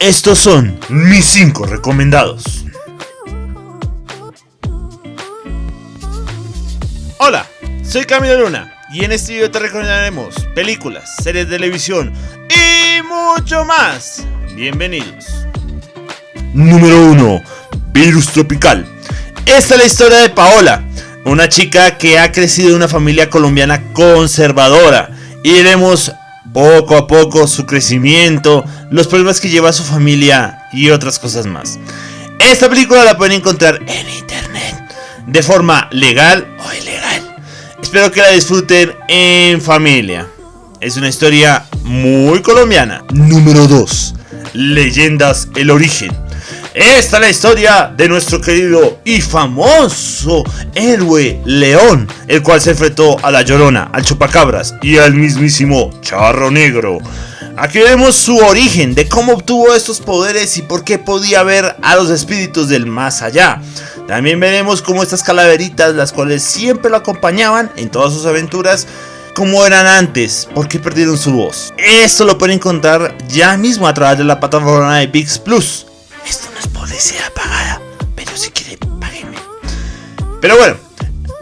Estos son mis 5 recomendados. Hola, soy Camilo Luna y en este video te recomendaremos películas, series de televisión y mucho más. Bienvenidos. Número 1. Virus Tropical. Esta es la historia de Paola, una chica que ha crecido en una familia colombiana conservadora y veremos poco a poco su crecimiento, los problemas que lleva su familia y otras cosas más. Esta película la pueden encontrar en internet de forma legal o ilegal. Espero que la disfruten en familia. Es una historia muy colombiana. Número 2. Leyendas El Origen. Esta es la historia de nuestro querido y famoso héroe León, el cual se enfrentó a la Llorona, al Chupacabras y al mismísimo Charro Negro. Aquí vemos su origen, de cómo obtuvo estos poderes y por qué podía ver a los espíritus del más allá. También veremos cómo estas calaveritas, las cuales siempre lo acompañaban en todas sus aventuras, como eran antes, por qué perdieron su voz. Esto lo pueden encontrar ya mismo a través de la plataforma de VIX Plus. Publicidad pagada, pero si quieren, páguenme. Pero bueno,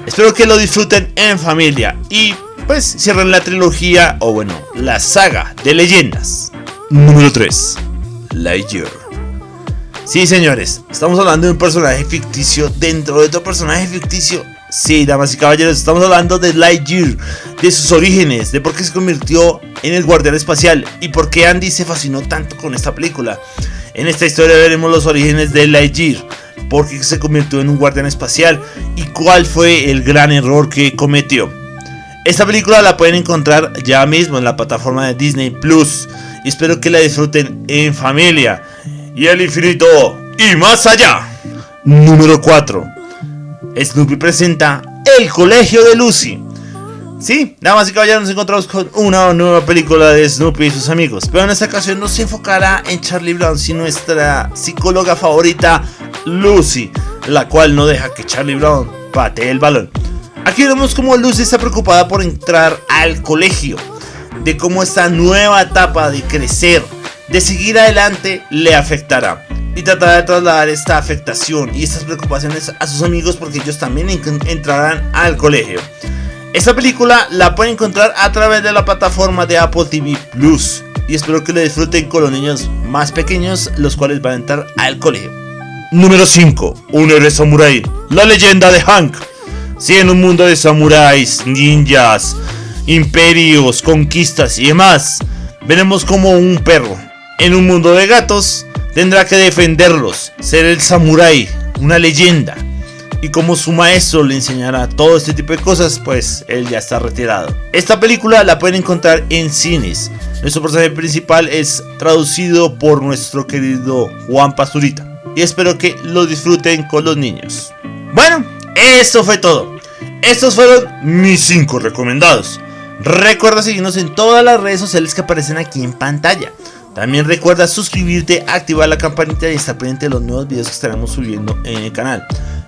espero que lo disfruten en familia y pues cierren la trilogía o bueno, la saga de leyendas. Número 3. Lightyear. Sí, señores, estamos hablando de un personaje ficticio dentro de otro personaje ficticio. Sí, damas y caballeros, estamos hablando de Lightyear, de sus orígenes, de por qué se convirtió en el guardián espacial y por qué Andy se fascinó tanto con esta película. En esta historia veremos los orígenes de Lightyear, por qué se convirtió en un guardián espacial y cuál fue el gran error que cometió. Esta película la pueden encontrar ya mismo en la plataforma de Disney Plus y espero que la disfruten en familia. Y el infinito y más allá. Número 4. Snoopy presenta El Colegio de Lucy. Sí, damas y caballeros, nos encontramos con una nueva película de Snoopy y sus amigos. Pero en esta ocasión no se enfocará en Charlie Brown, sino nuestra psicóloga favorita, Lucy, la cual no deja que Charlie Brown patee el balón. Aquí vemos cómo Lucy está preocupada por entrar al colegio, de cómo esta nueva etapa de crecer, de seguir adelante, le afectará. Y tratará de trasladar esta afectación y estas preocupaciones a sus amigos porque ellos también entrarán al colegio. Esta película la pueden encontrar a través de la plataforma de Apple TV Plus. Y espero que la disfruten con los niños más pequeños, los cuales van a entrar al colegio. Número 5. Un héroe samurai. La leyenda de Hank. Si en un mundo de samuráis, ninjas, imperios, conquistas y demás, veremos como un perro en un mundo de gatos tendrá que defenderlos, ser el samurái, una leyenda. Y como su maestro le enseñará todo este tipo de cosas, pues él ya está retirado. Esta película la pueden encontrar en cines. Nuestro personaje principal es traducido por nuestro querido Juan Pasturita. Y espero que lo disfruten con los niños. Bueno, esto fue todo. Estos fueron mis 5 recomendados. Recuerda seguirnos en todas las redes sociales que aparecen aquí en pantalla. También recuerda suscribirte, activar la campanita y estar pendiente de los nuevos videos que estaremos subiendo en el canal.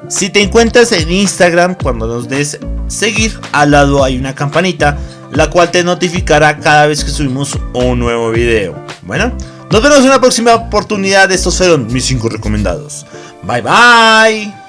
Si te encuentras en Instagram, cuando nos des seguir, al lado hay una campanita, la cual te notificará cada vez que subimos un nuevo video. Bueno, nos vemos en una próxima oportunidad. Estos fueron mis 5 recomendados. Bye bye.